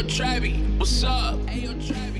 Ayo, Travi, what's up? Ayo, Travi.